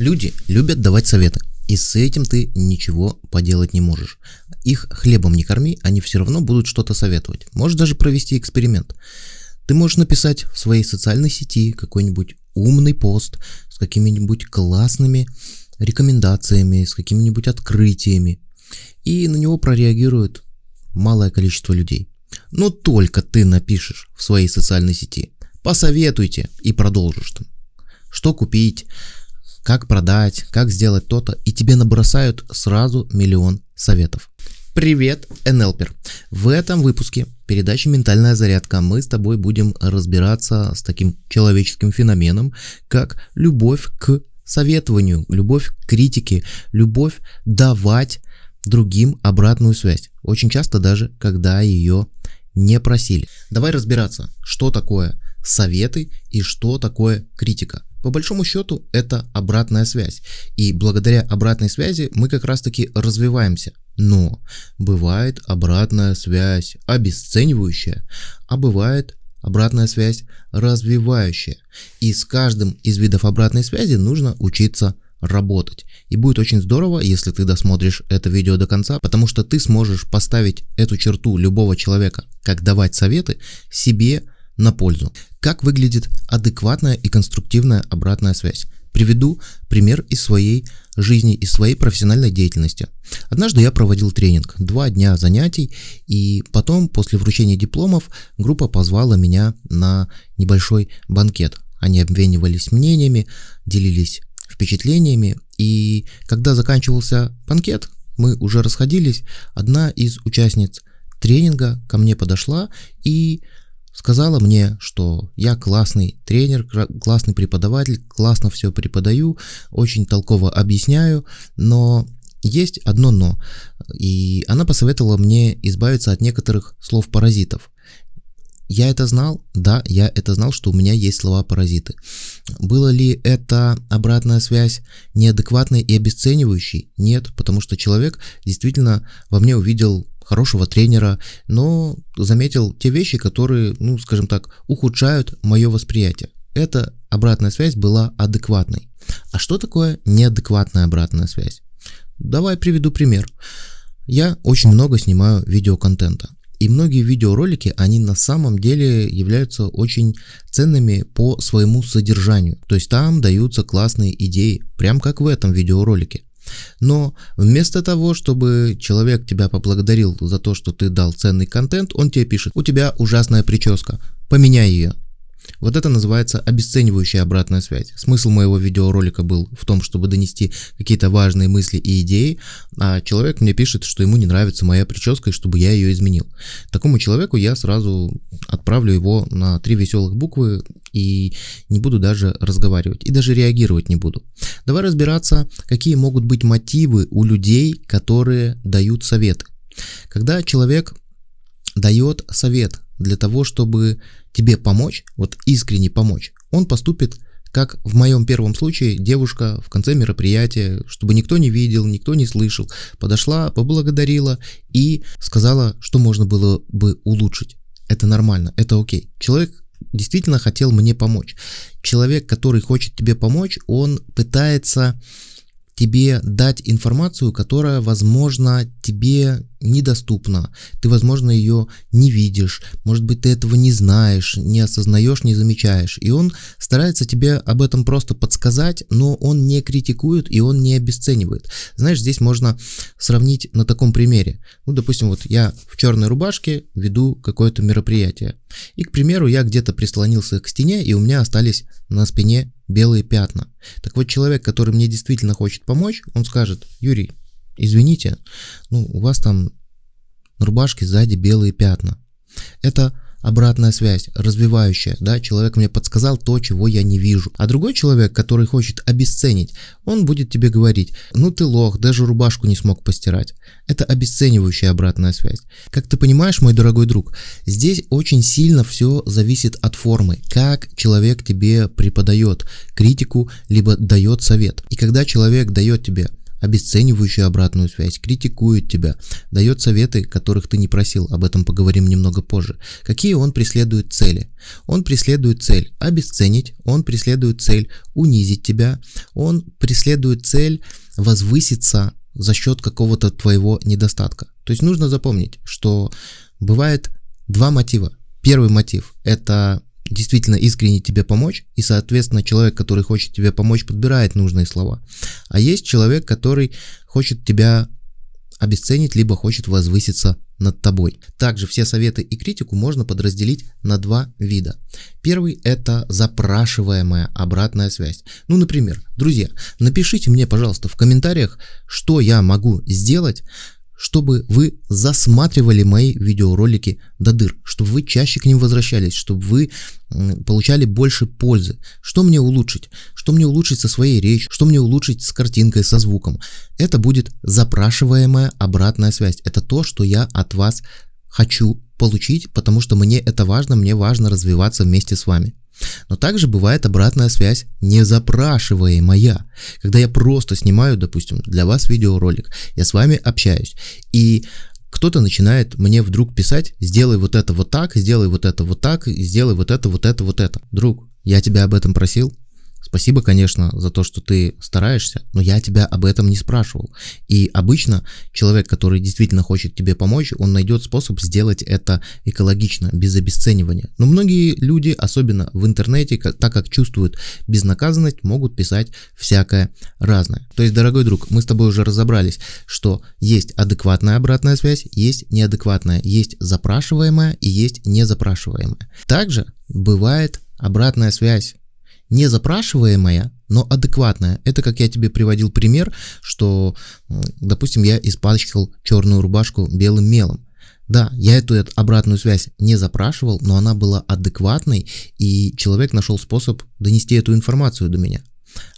Люди любят давать советы, и с этим ты ничего поделать не можешь. Их хлебом не корми, они все равно будут что-то советовать. Можешь даже провести эксперимент. Ты можешь написать в своей социальной сети какой-нибудь умный пост с какими-нибудь классными рекомендациями, с какими-нибудь открытиями, и на него прореагирует малое количество людей. Но только ты напишешь в своей социальной сети «посоветуйте» и продолжишь там, что купить, как продать, как сделать то-то, и тебе набросают сразу миллион советов. Привет, НЛПер! В этом выпуске передачи «Ментальная зарядка» мы с тобой будем разбираться с таким человеческим феноменом, как любовь к советованию, любовь к критике, любовь давать другим обратную связь. Очень часто даже, когда ее не просили. Давай разбираться, что такое советы и что такое критика. По большому счету это обратная связь. И благодаря обратной связи мы как раз таки развиваемся. Но бывает обратная связь обесценивающая, а бывает обратная связь развивающая. И с каждым из видов обратной связи нужно учиться работать. И будет очень здорово, если ты досмотришь это видео до конца, потому что ты сможешь поставить эту черту любого человека, как давать советы, себе на пользу. Как выглядит адекватная и конструктивная обратная связь? Приведу пример из своей жизни, из своей профессиональной деятельности. Однажды я проводил тренинг, два дня занятий, и потом, после вручения дипломов, группа позвала меня на небольшой банкет. Они обменивались мнениями, делились впечатлениями, и когда заканчивался банкет, мы уже расходились, одна из участниц тренинга ко мне подошла и сказала мне, что я классный тренер, классный преподаватель, классно все преподаю, очень толково объясняю, но есть одно но. И она посоветовала мне избавиться от некоторых слов-паразитов. Я это знал? Да, я это знал, что у меня есть слова-паразиты. Было ли это обратная связь неадекватной и обесценивающей? Нет, потому что человек действительно во мне увидел хорошего тренера, но заметил те вещи, которые, ну, скажем так, ухудшают мое восприятие. Эта обратная связь была адекватной. А что такое неадекватная обратная связь? Давай приведу пример. Я очень много снимаю видеоконтента. И многие видеоролики, они на самом деле являются очень ценными по своему содержанию. То есть там даются классные идеи, прям как в этом видеоролике. Но вместо того, чтобы человек тебя поблагодарил за то, что ты дал ценный контент, он тебе пишет, у тебя ужасная прическа, поменяй ее. Вот это называется обесценивающая обратная связь. Смысл моего видеоролика был в том, чтобы донести какие-то важные мысли и идеи, а человек мне пишет, что ему не нравится моя прическа и чтобы я ее изменил. Такому человеку я сразу отправлю его на три веселых буквы и не буду даже разговаривать, и даже реагировать не буду. Давай разбираться, какие могут быть мотивы у людей, которые дают советы. Когда человек дает совет для того, чтобы тебе помочь, вот искренне помочь, он поступит как в моем первом случае девушка в конце мероприятия, чтобы никто не видел, никто не слышал, подошла, поблагодарила и сказала, что можно было бы улучшить. Это нормально, это окей. Человек действительно хотел мне помочь. Человек, который хочет тебе помочь, он пытается тебе дать информацию, которая, возможно, тебе недоступна. Ты, возможно, ее не видишь, может быть, ты этого не знаешь, не осознаешь, не замечаешь. И он старается тебе об этом просто подсказать, но он не критикует и он не обесценивает. Знаешь, здесь можно сравнить на таком примере. Ну, допустим, вот я в черной рубашке веду какое-то мероприятие. И, к примеру, я где-то прислонился к стене, и у меня остались на спине белые пятна. Так вот, человек, который мне действительно хочет помочь, он скажет, Юрий, извините, ну, у вас там на рубашке сзади белые пятна. Это обратная связь, развивающая, да, человек мне подсказал то, чего я не вижу. А другой человек, который хочет обесценить, он будет тебе говорить, ну ты лох, даже рубашку не смог постирать. Это обесценивающая обратная связь. Как ты понимаешь, мой дорогой друг, здесь очень сильно все зависит от формы, как человек тебе преподает критику, либо дает совет. И когда человек дает тебе обесценивающую обратную связь, критикует тебя, дает советы, которых ты не просил, об этом поговорим немного позже. Какие он преследует цели? Он преследует цель обесценить, он преследует цель унизить тебя, он преследует цель возвыситься за счет какого-то твоего недостатка. То есть нужно запомнить, что бывает два мотива. Первый мотив – это действительно искренне тебе помочь, и, соответственно, человек, который хочет тебе помочь, подбирает нужные слова. А есть человек, который хочет тебя обесценить, либо хочет возвыситься над тобой. Также все советы и критику можно подразделить на два вида. Первый – это запрашиваемая обратная связь. Ну, например, друзья, напишите мне, пожалуйста, в комментариях, что я могу сделать, чтобы вы засматривали мои видеоролики до дыр, чтобы вы чаще к ним возвращались, чтобы вы получали больше пользы. Что мне улучшить? Что мне улучшить со своей речью? Что мне улучшить с картинкой, со звуком? Это будет запрашиваемая обратная связь. Это то, что я от вас хочу получить, потому что мне это важно, мне важно развиваться вместе с вами. Но также бывает обратная связь незапрашиваемая, когда я просто снимаю, допустим, для вас видеоролик, я с вами общаюсь, и кто-то начинает мне вдруг писать, сделай вот это вот так, сделай вот это вот так, сделай вот это, вот это, вот это. Друг, я тебя об этом просил, Спасибо, конечно, за то, что ты стараешься, но я тебя об этом не спрашивал. И обычно человек, который действительно хочет тебе помочь, он найдет способ сделать это экологично, без обесценивания. Но многие люди, особенно в интернете, так как чувствуют безнаказанность, могут писать всякое разное. То есть, дорогой друг, мы с тобой уже разобрались, что есть адекватная обратная связь, есть неадекватная, есть запрашиваемая и есть незапрашиваемая. Также бывает обратная связь не запрашиваемая, но адекватная. Это как я тебе приводил пример, что, допустим, я испачкал черную рубашку белым мелом. Да, я эту обратную связь не запрашивал, но она была адекватной, и человек нашел способ донести эту информацию до меня.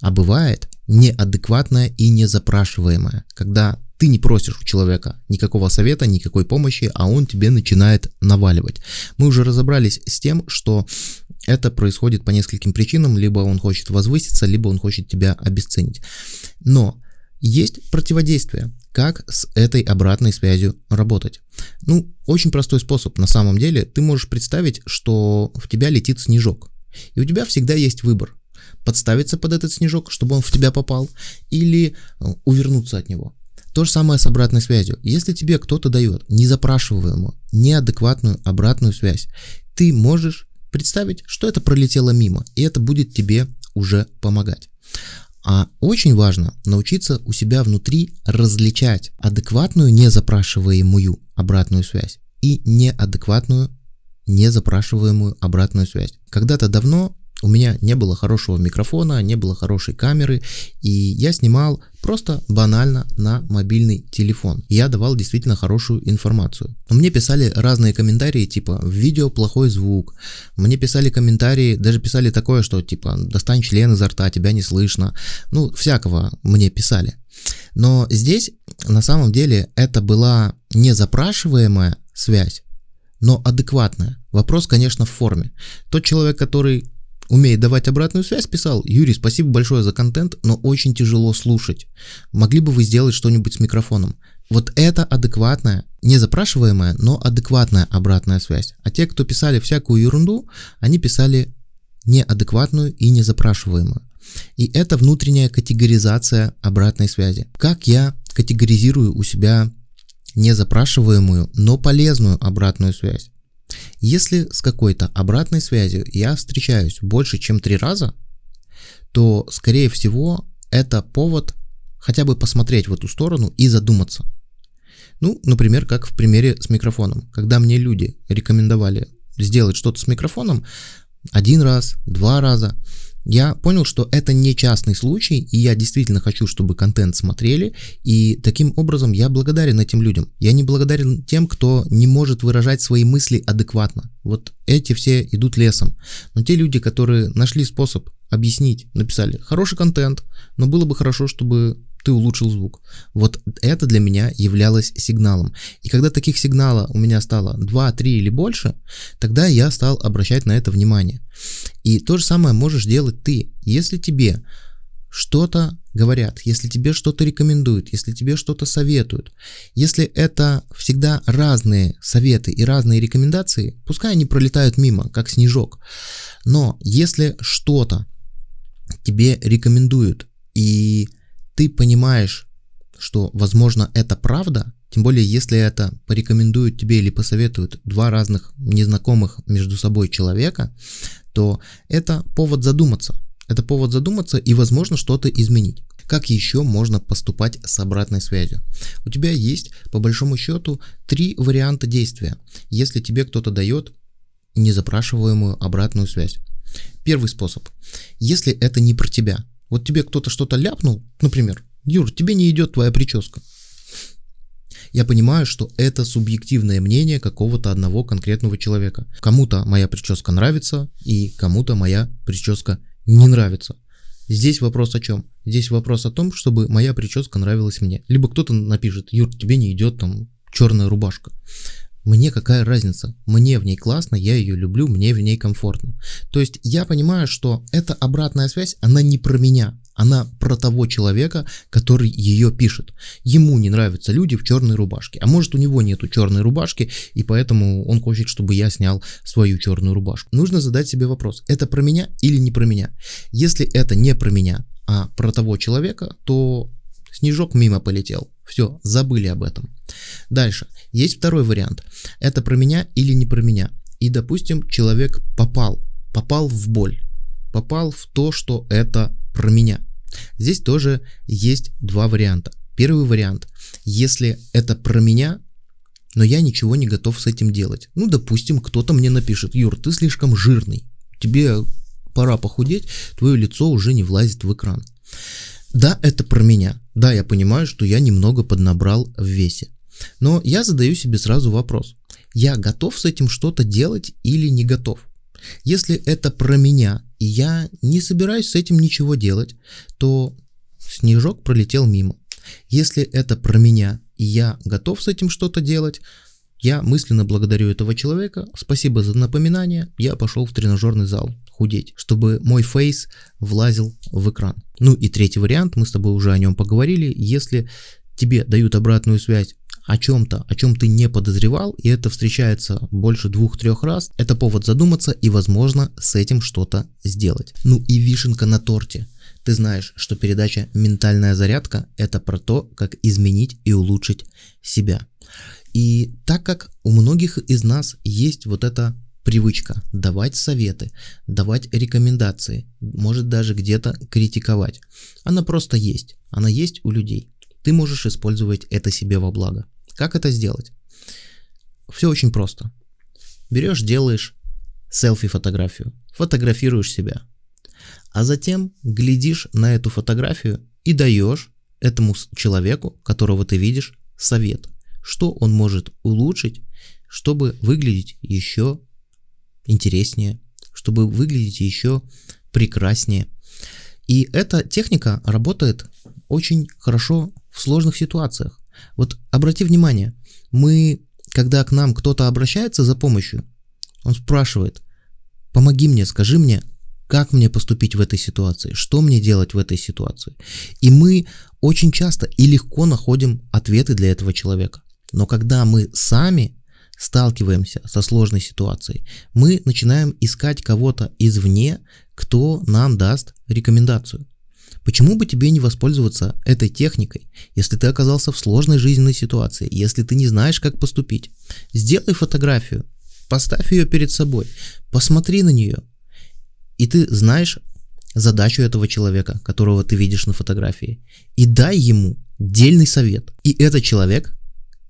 А бывает неадекватная и незапрашиваемая, когда ты не просишь у человека никакого совета, никакой помощи, а он тебе начинает наваливать. Мы уже разобрались с тем, что это происходит по нескольким причинам, либо он хочет возвыситься, либо он хочет тебя обесценить. Но есть противодействие, как с этой обратной связью работать. Ну, очень простой способ на самом деле. Ты можешь представить, что в тебя летит снежок. И у тебя всегда есть выбор. Подставиться под этот снежок, чтобы он в тебя попал, или э, увернуться от него. То же самое с обратной связью. Если тебе кто-то дает незапрашиваемую, неадекватную обратную связь, ты можешь представить, что это пролетело мимо, и это будет тебе уже помогать. А очень важно научиться у себя внутри различать адекватную незапрашиваемую обратную связь и неадекватную незапрашиваемую обратную связь. Когда-то давно у меня не было хорошего микрофона, не было хорошей камеры, и я снимал просто банально на мобильный телефон. Я давал действительно хорошую информацию. Мне писали разные комментарии, типа в видео плохой звук. Мне писали комментарии, даже писали такое, что типа достань член изо рта, тебя не слышно. Ну, всякого мне писали. Но здесь на самом деле это была не запрашиваемая связь, но адекватная. Вопрос, конечно, в форме. Тот человек, который умеет давать обратную связь, писал, Юрий, спасибо большое за контент, но очень тяжело слушать. Могли бы вы сделать что-нибудь с микрофоном? Вот это адекватная, не запрашиваемая, но адекватная обратная связь. А те, кто писали всякую ерунду, они писали неадекватную и незапрашиваемую. И это внутренняя категоризация обратной связи. Как я категоризирую у себя незапрашиваемую, но полезную обратную связь? Если с какой-то обратной связью я встречаюсь больше, чем три раза, то, скорее всего, это повод хотя бы посмотреть в эту сторону и задуматься. Ну, например, как в примере с микрофоном. Когда мне люди рекомендовали сделать что-то с микрофоном один раз, два раза, я понял, что это не частный случай, и я действительно хочу, чтобы контент смотрели, и таким образом я благодарен этим людям. Я не благодарен тем, кто не может выражать свои мысли адекватно. Вот эти все идут лесом. Но те люди, которые нашли способ объяснить, написали хороший контент, но было бы хорошо, чтобы ты улучшил звук. Вот это для меня являлось сигналом. И когда таких сигналов у меня стало 2, 3 или больше, тогда я стал обращать на это внимание. И то же самое можешь делать ты. Если тебе что-то говорят, если тебе что-то рекомендуют, если тебе что-то советуют, если это всегда разные советы и разные рекомендации, пускай они пролетают мимо, как снежок. Но если что-то тебе рекомендуют, и ты понимаешь, что, возможно, это правда, тем более, если это порекомендуют тебе или посоветуют два разных незнакомых между собой человека, то это повод задуматься. Это повод задуматься и, возможно, что-то изменить. Как еще можно поступать с обратной связью? У тебя есть, по большому счету, три варианта действия, если тебе кто-то дает незапрашиваемую обратную связь. Первый способ. Если это не про тебя. Вот тебе кто-то что-то ляпнул, например, Юр, тебе не идет твоя прическа. Я понимаю, что это субъективное мнение какого-то одного конкретного человека. Кому-то моя прическа нравится, и кому-то моя прическа не нравится. Здесь вопрос о чем? Здесь вопрос о том, чтобы моя прическа нравилась мне. Либо кто-то напишет, Юр, тебе не идет там черная рубашка. Мне какая разница? Мне в ней классно, я ее люблю, мне в ней комфортно. То есть я понимаю, что эта обратная связь, она не про меня, она про того человека, который ее пишет. Ему не нравятся люди в черной рубашке. А может у него нету черной рубашки, и поэтому он хочет, чтобы я снял свою черную рубашку. Нужно задать себе вопрос, это про меня или не про меня? Если это не про меня, а про того человека, то снежок мимо полетел. Все, забыли об этом. Дальше. Есть второй вариант. Это про меня или не про меня. И, допустим, человек попал. Попал в боль. Попал в то, что это про меня. Здесь тоже есть два варианта. Первый вариант. Если это про меня, но я ничего не готов с этим делать. Ну, допустим, кто-то мне напишет, Юр, ты слишком жирный, тебе пора похудеть, твое лицо уже не влазит в экран. Да, это про меня. Да, я понимаю, что я немного поднабрал в весе. Но я задаю себе сразу вопрос. Я готов с этим что-то делать или не готов? Если это про меня, и я не собираюсь с этим ничего делать, то снежок пролетел мимо. Если это про меня, и я готов с этим что-то делать, я мысленно благодарю этого человека, спасибо за напоминание, я пошел в тренажерный зал худеть, чтобы мой фейс влазил в экран. Ну и третий вариант, мы с тобой уже о нем поговорили, если тебе дают обратную связь о чем-то, о чем ты не подозревал, и это встречается больше двух-трех раз, это повод задуматься и, возможно, с этим что-то сделать. Ну и вишенка на торте. Ты знаешь, что передача «Ментальная зарядка» — это про то, как изменить и улучшить себя. И так как у многих из нас есть вот эта привычка давать советы, давать рекомендации, может даже где-то критиковать. Она просто есть, она есть у людей. Ты можешь использовать это себе во благо. Как это сделать? Все очень просто. Берешь, делаешь селфи-фотографию, фотографируешь себя, а затем глядишь на эту фотографию и даешь этому человеку, которого ты видишь, совет, что он может улучшить, чтобы выглядеть еще интереснее, чтобы выглядеть еще прекраснее. И эта техника работает очень хорошо в сложных ситуациях. Вот обрати внимание, мы, когда к нам кто-то обращается за помощью, он спрашивает, помоги мне, скажи мне, как мне поступить в этой ситуации, что мне делать в этой ситуации. И мы очень часто и легко находим ответы для этого человека. Но когда мы сами сталкиваемся со сложной ситуацией, мы начинаем искать кого-то извне, кто нам даст рекомендацию. Почему бы тебе не воспользоваться этой техникой, если ты оказался в сложной жизненной ситуации, если ты не знаешь, как поступить? Сделай фотографию, поставь ее перед собой, посмотри на нее, и ты знаешь задачу этого человека, которого ты видишь на фотографии, и дай ему дельный совет. И этот человек,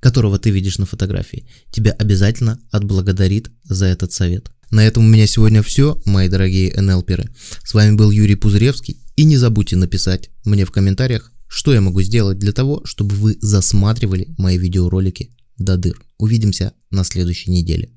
которого ты видишь на фотографии, тебя обязательно отблагодарит за этот совет. На этом у меня сегодня все, мои дорогие НЛперы. С вами был Юрий Пузыревский. И не забудьте написать мне в комментариях, что я могу сделать для того, чтобы вы засматривали мои видеоролики до дыр. Увидимся на следующей неделе.